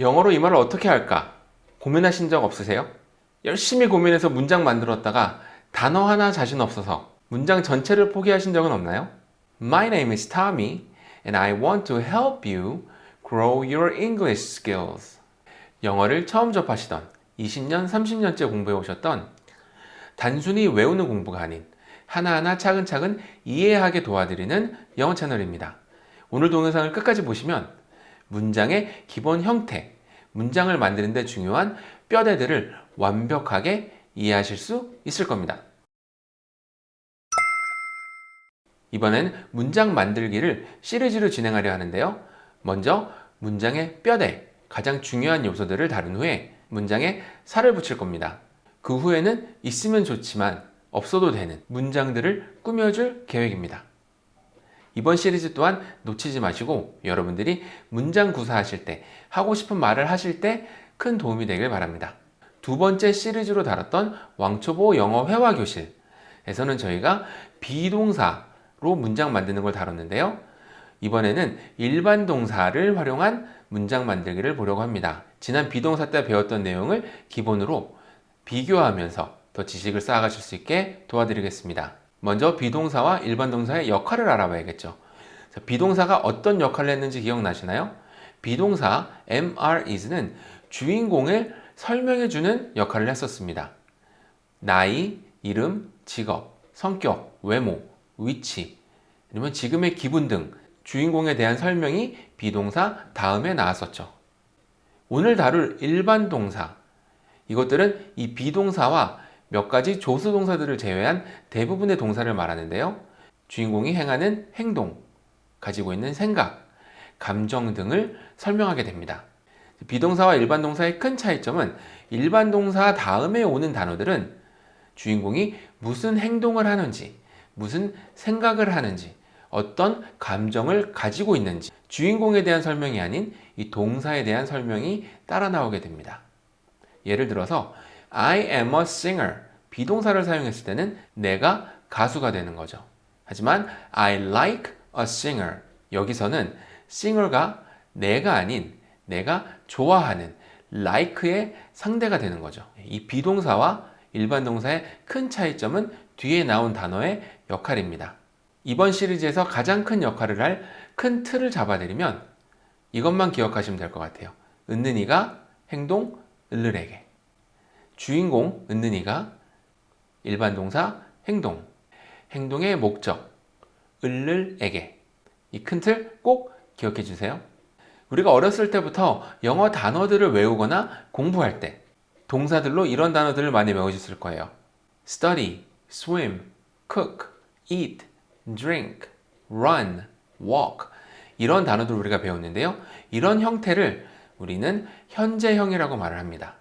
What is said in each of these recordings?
영어로 이 말을 어떻게 할까? 고민하신 적 없으세요? 열심히 고민해서 문장 만들었다가 단어 하나 자신 없어서 문장 전체를 포기하신 적은 없나요? My name is Tommy and I want to help you grow your English skills. 영어를 처음 접하시던 20년, 30년째 공부해 오셨던 단순히 외우는 공부가 아닌 하나하나 차근차근 이해하게 도와드리는 영어 채널입니다. 오늘 동영상을 끝까지 보시면 문장의 기본 형태, 문장을 만드는 데 중요한 뼈대들을 완벽하게 이해하실 수 있을 겁니다. 이번엔 문장 만들기를 시리즈로 진행하려 하는데요. 먼저 문장의 뼈대, 가장 중요한 요소들을 다룬 후에 문장에 살을 붙일 겁니다. 그 후에는 있으면 좋지만 없어도 되는 문장들을 꾸며줄 계획입니다. 이번 시리즈 또한 놓치지 마시고 여러분들이 문장 구사하실 때 하고 싶은 말을 하실 때 큰 도움이 되길 바랍니다. 두 번째 시리즈로 다뤘던 왕초보 영어 회화 교실에서는 저희가 비동사로 문장 만드는 걸 다뤘는데요. 이번에는 일반 동사를 활용한 문장 만들기를 보려고 합니다. 지난 비동사 때 배웠던 내용을 기본으로 비교하면서 더 지식을 쌓아가실 수 있게 도와드리겠습니다. 먼저 비동사와 일반 동사의 역할을 알아봐야겠죠. 비동사가 어떤 역할을 했는지 기억나시나요? 비동사 MR is는 주인공을 설명해주는 역할을 했었습니다. 나이, 이름, 직업, 성격, 외모, 위치, 아니면 지금의 기분 등 주인공에 대한 설명이 비동사 다음에 나왔었죠. 오늘 다룰 일반 동사, 이것들은 이 비동사와 몇 가지 조수 동사들을 제외한 대부분의 동사를 말하는데요. 주인공이 행하는 행동, 가지고 있는 생각, 감정 등을 설명하게 됩니다. 비동사와 일반 동사의 큰 차이점은 일반 동사 다음에 오는 단어들은 주인공이 무슨 행동을 하는지, 무슨 생각을 하는지, 어떤 감정을 가지고 있는지 주인공에 대한 설명이 아닌 이 동사에 대한 설명이 따라 나오게 됩니다. 예를 들어서 I am a singer 비동사를 사용했을 때는 내가 가수가 되는 거죠. 하지만 I like a singer 여기서는 singer가 내가 아닌 내가 좋아하는 like의 상대가 되는 거죠. 이 비동사와 일반 동사의 큰 차이점은 뒤에 나온 단어의 역할입니다. 이번 시리즈에서 가장 큰 역할을 할 큰 틀을 잡아드리면 이것만 기억하시면 될 것 같아요. 은는이가 행동 을르에게 주인공 은는이가 일반 동사 행동 행동의 목적 을를에게 이 큰 틀 꼭 기억해 주세요. 우리가 어렸을 때부터 영어 단어들을 외우거나 공부할 때 동사들로 이런 단어들을 많이 외우셨을 거예요. study, swim, cook, eat, drink, run, walk 이런 단어들 우리가 배웠는데요. 이런 형태를 우리는 현재형이라고 말을 합니다.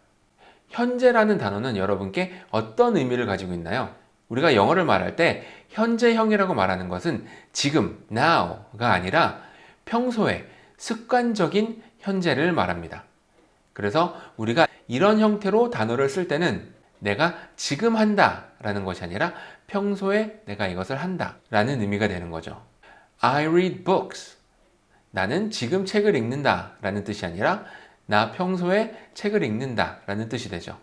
현재라는 단어는 여러분께 어떤 의미를 가지고 있나요? 우리가 영어를 말할 때 현재형이라고 말하는 것은 지금, now가 아니라 평소에 습관적인 현재를 말합니다. 그래서 우리가 이런 형태로 단어를 쓸 때는 내가 지금 한다 라는 것이 아니라 평소에 내가 이것을 한다 라는 의미가 되는 거죠. I read books. 나는 지금 책을 읽는다 라는 뜻이 아니라 나 평소에 책을 읽는다 라는 뜻이 되죠.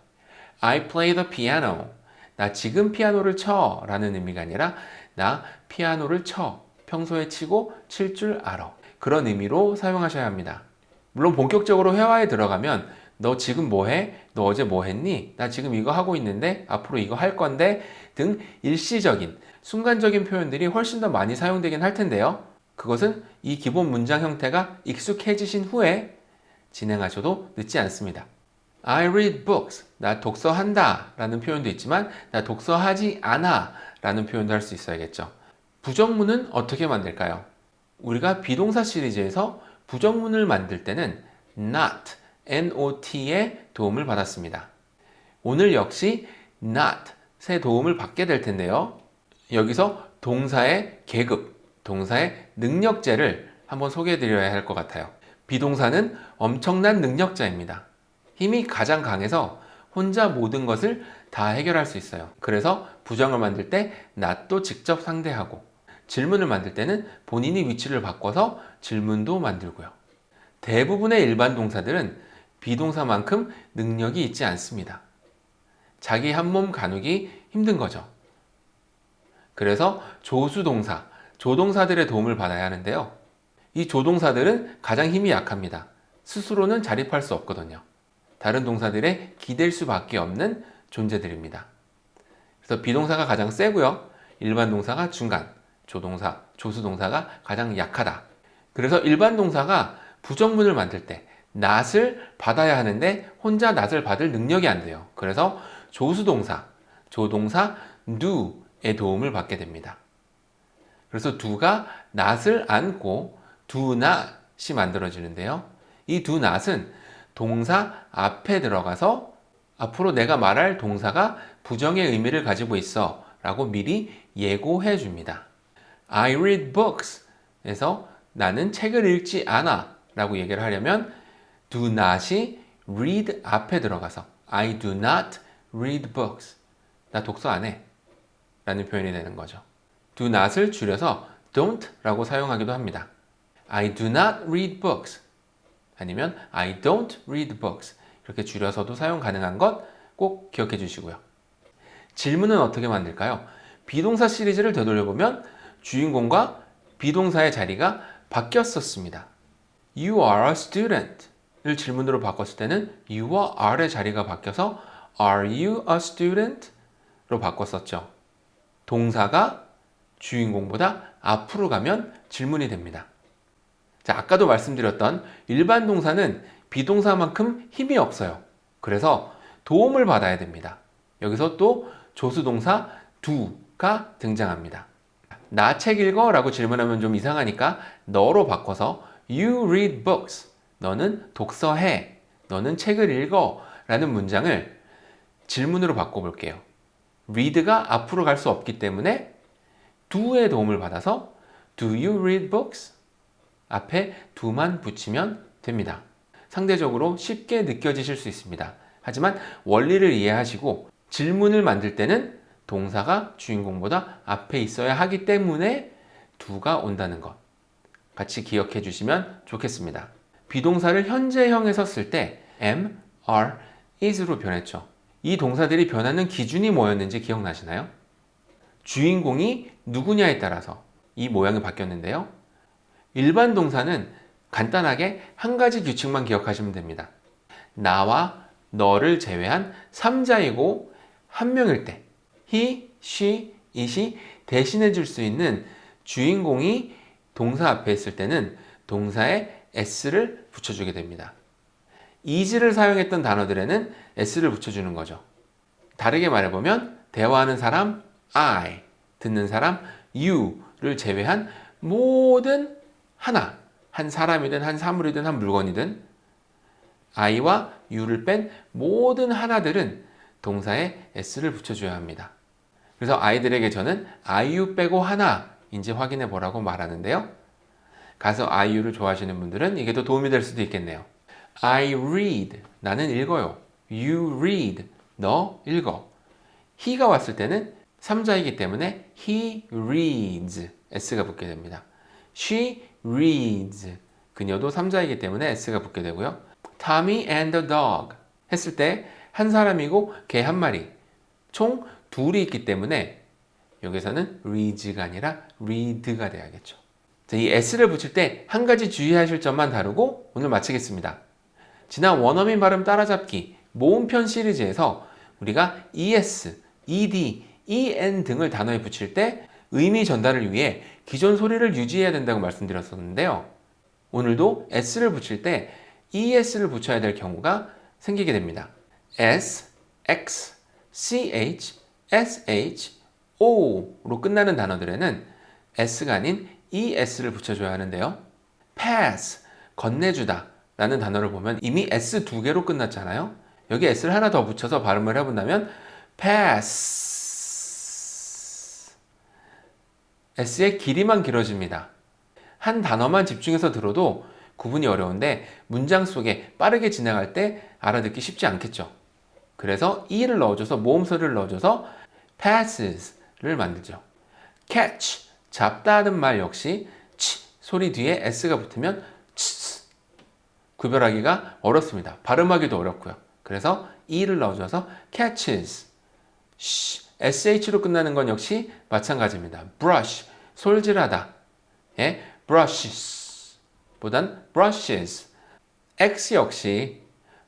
I play the piano. 나 지금 피아노를 쳐 라는 의미가 아니라 나 피아노를 쳐. 평소에 치고 칠 줄 알아. 그런 의미로 사용하셔야 합니다. 물론 본격적으로 회화에 들어가면 너 지금 뭐해? 너 어제 뭐 했니? 나 지금 이거 하고 있는데 앞으로 이거 할 건데 등 일시적인 순간적인 표현들이 훨씬 더 많이 사용되긴 할 텐데요. 그것은 이 기본 문장 형태가 익숙해지신 후에 진행하셔도 늦지 않습니다. I read books. 나 독서한다 라는 표현도 있지만 나 독서하지 않아 라는 표현도 할 수 있어야겠죠. 부정문은 어떻게 만들까요? 우리가 비동사 시리즈에서 부정문을 만들 때는 not, not의 도움을 받았습니다. 오늘 역시 not의 도움을 받게 될 텐데요. 여기서 동사의 계급, 동사의 능력제를 한번 소개해 드려야 할 것 같아요. 비동사는 엄청난 능력자입니다. 힘이 가장 강해서 혼자 모든 것을 다 해결할 수 있어요. 그래서 부정을 만들 때 낫도 직접 상대하고 질문을 만들 때는 본인이 위치를 바꿔서 질문도 만들고요. 대부분의 일반 동사들은 비동사만큼 능력이 있지 않습니다. 자기 한 몸 가누기 힘든 거죠. 그래서 조수동사, 조동사들의 도움을 받아야 하는데요. 이 조동사들은 가장 힘이 약합니다. 스스로는 자립할 수 없거든요. 다른 동사들에 기댈 수밖에 없는 존재들입니다. 그래서 비동사가 가장 세고요. 일반 동사가 중간, 조동사, 조수동사가 가장 약하다. 그래서 일반 동사가 부정문을 만들 때 낫을 받아야 하는데 혼자 낫을 받을 능력이 안 돼요. 그래서 조수동사, 조동사 do의 도움을 받게 됩니다. 그래서 do가 낫을 안고 do not이 만들어지는데요. 이 do not은 동사 앞에 들어가서 앞으로 내가 말할 동사가 부정의 의미를 가지고 있어 라고 미리 예고해 줍니다. I read books 에서 나는 책을 읽지 않아 라고 얘기를 하려면 do not이 read 앞에 들어가서 I do not read books 나 독서 안 해 라는 표현이 되는 거죠. do not을 줄여서 don't 라고 사용하기도 합니다. I do not read books 아니면 I don't read books 이렇게 줄여서도 사용 가능한 것 꼭 기억해 주시고요. 질문은 어떻게 만들까요? 비동사 시리즈를 되돌려보면 주인공과 비동사의 자리가 바뀌었었습니다. You are a student 을 질문으로 바꿨을 때는 you와 are의 자리가 바뀌어서 are you a student? 로 바꿨었죠. 동사가 주인공보다 앞으로 가면 질문이 됩니다. 자, 아까도 말씀드렸던 일반 동사는 비동사만큼 힘이 없어요. 그래서 도움을 받아야 됩니다. 여기서 또 조수동사 do가 등장합니다. 나 책 읽어 라고 질문하면 좀 이상하니까 너로 바꿔서 you read books 너는 독서해 너는 책을 읽어 라는 문장을 질문으로 바꿔볼게요. read가 앞으로 갈 수 없기 때문에 do의 도움을 받아서 do you read books? 앞에 do만 붙이면 됩니다. 상대적으로 쉽게 느껴지실 수 있습니다. 하지만 원리를 이해하시고 질문을 만들 때는 동사가 주인공보다 앞에 있어야 하기 때문에 두가 온다는 것 같이 기억해 주시면 좋겠습니다. 비동사를 현재형에서 쓸때 am, are, is로 변했죠. 이 동사들이 변하는 기준이 뭐였는지 기억나시나요? 주인공이 누구냐에 따라서 이 모양이 바뀌었는데요. 일반 동사는 간단하게 한 가지 규칙만 기억하시면 됩니다. 나와 너를 제외한 3자이고 한 명일 때 he, she, it이 대신해 줄 수 있는 주인공이 동사 앞에 있을 때는 동사에 s를 붙여주게 됩니다. is를 사용했던 단어들에는 s를 붙여주는 거죠. 다르게 말해보면 대화하는 사람 I, 듣는 사람 you를 제외한 모든 하나, 한 사람이든 한 사물이든 한 물건이든 I와 U를 뺀 모든 하나들은 동사에 S를 붙여줘야 합니다. 그래서 아이들에게 저는 IU 빼고 하나인지 확인해 보라고 말하는데요. 가서 IU를 좋아하시는 분들은 이게 더 도움이 될 수도 있겠네요. I read. 나는 읽어요. You read. 너 읽어. he가 왔을 때는 3자이기 때문에 he reads. S가 붙게 됩니다. She reads. 그녀도 3자이기 때문에 S가 붙게 되고요. Tommy and the dog 했을 때 한 사람이고 개 한 마리 총 둘이 있기 때문에 여기서는 reads가 아니라 read가 돼야겠죠. 자, 이 s를 붙일 때 한 가지 주의하실 점만 다루고 오늘 마치겠습니다. 지난 원어민 발음 따라잡기 모음편 시리즈에서 우리가 es, ed, en 등을 단어에 붙일 때 의미 전달을 위해 기존 소리를 유지해야 된다고 말씀드렸었는데요. 오늘도 s를 붙일 때 es를 붙여야 될 경우가 생기게 됩니다. s, x, ch, sh, o로 끝나는 단어들에는 s가 아닌 es를 붙여줘야 하는데요. pass, 건네주다 라는 단어를 보면 이미 s 두 개로 끝났잖아요. 여기 s를 하나 더 붙여서 발음을 해본다면 pass s의 길이만 길어집니다. 한 단어만 집중해서 들어도 구분이 어려운데 문장 속에 빠르게 지나갈 때 알아듣기 쉽지 않겠죠. 그래서 e를 넣어줘서 모음소리를 넣어줘서 passes를 만들죠. catch, 잡다는 말 역시 치 소리 뒤에 s가 붙으면 치 구별하기가 어렵습니다. 발음하기도 어렵고요. 그래서 e를 넣어줘서 catches. Sh로 끝나는 건 역시 마찬가지입니다. brush, 솔질하다. 예, brushes 보단 brushes. x 역시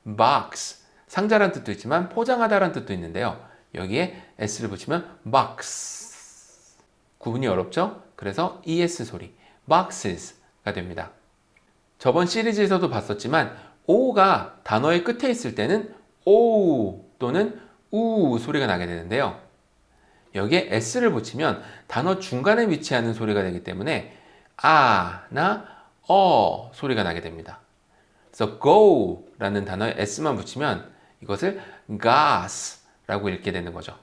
box, 상자란 뜻도 있지만 포장하다란 뜻도 있는데요. 여기에 s를 붙이면 box. 구분이 어렵죠? 그래서 es 소리, boxes가 됩니다. 저번 시리즈에서도 봤었지만 o가 단어의 끝에 있을 때는 o 또는 우 소리가 나게 되는데요. 여기에 s를 붙이면 단어 중간에 위치하는 소리가 되기 때문에 아나 어 소리가 나게 됩니다. 그래서 go라는 단어에 s만 붙이면 이것을 gas라고 읽게 되는 거죠.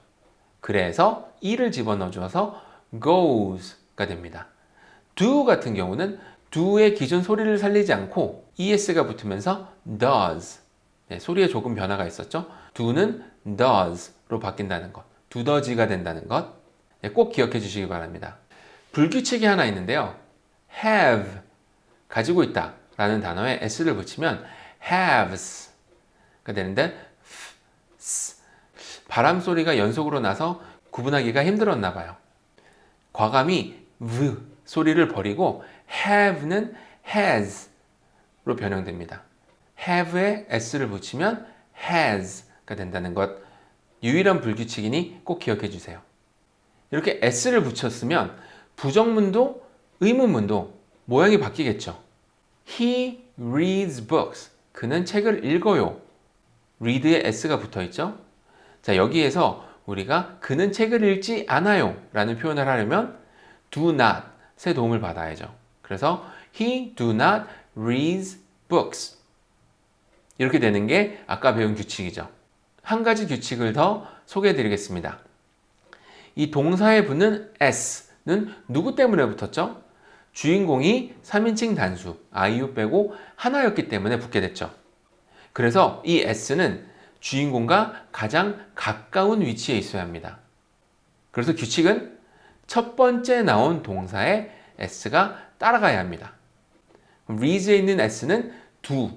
그래서 e를 집어넣어 주어서 goes가 됩니다. do 같은 경우는 do의 기존 소리를 살리지 않고 es가 붙으면서 does 네, 소리에 조금 변화가 있었죠. do는 does로 바뀐다는 것, 두더지가 된다는 것, 네, 꼭 기억해 주시기 바랍니다. 불규칙이 하나 있는데요. have, 가지고 있다 라는 단어에 s를 붙이면 haves가 되는데 바람 소리가 연속으로 나서 구분하기가 힘들었나 봐요. 과감히 v 소리를 버리고 have는 has로 변형됩니다. have에 s를 붙이면 has가 된다는 것 유일한 불규칙이니 꼭 기억해 주세요. 이렇게 s를 붙였으면 부정문도 의문문도 모양이 바뀌겠죠. He reads books. 그는 책을 읽어요. read에 s가 붙어 있죠. 자, 여기에서 우리가 그는 책을 읽지 않아요 라는 표현을 하려면 do not의 도움을 받아야죠. 그래서 he do not reads books. 이렇게 되는 게 아까 배운 규칙이죠. 한 가지 규칙을 더 소개해 드리겠습니다. 이 동사에 붙는 s는 누구 때문에 붙었죠? 주인공이 3인칭 단수, 아이유 빼고 하나였기 때문에 붙게 됐죠. 그래서 이 s는 주인공과 가장 가까운 위치에 있어야 합니다. 그래서 규칙은 첫 번째 나온 동사에 s가 따라가야 합니다. reads에 있는 s는 do.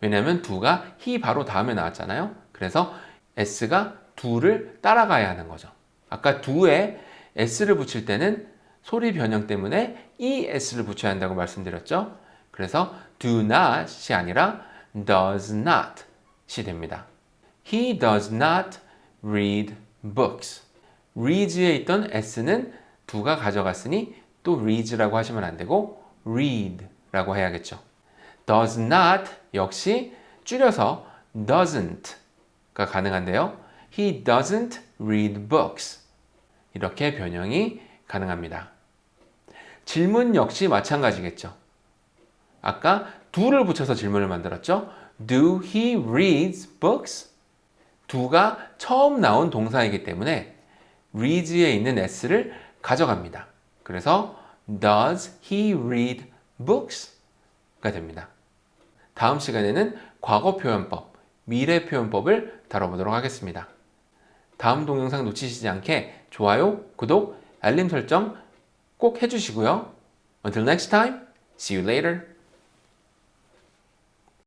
왜냐하면 do가 he 바로 다음에 나왔잖아요. 그래서 s가 do를 따라가야 하는 거죠. 아까 do에 s를 붙일 때는 소리 변형 때문에 es를 붙여야 한다고 말씀드렸죠. 그래서 do not이 아니라 does not이 됩니다. He does not read books. reads에 있던 s는 do가 가져갔으니 또 reads라고 하시면 안 되고 read라고 해야겠죠. does not 역시 줄여서 doesn't 가 가능한데요. He doesn't read books. 이렇게 변형이 가능합니다. 질문 역시 마찬가지겠죠. 아까 do를 붙여서 질문을 만들었죠. Do he reads books? do가 처음 나온 동사이기 때문에 reads에 있는 s를 가져갑니다. 그래서 Does he read books? 가 됩니다. 다음 시간에는 과거 표현법, 미래 표현법을 다뤄보도록 하겠습니다. 다음 동영상 놓치시지 않게 좋아요, 구독, 알림 설정 꼭 해주시고요. Until next time, see you later.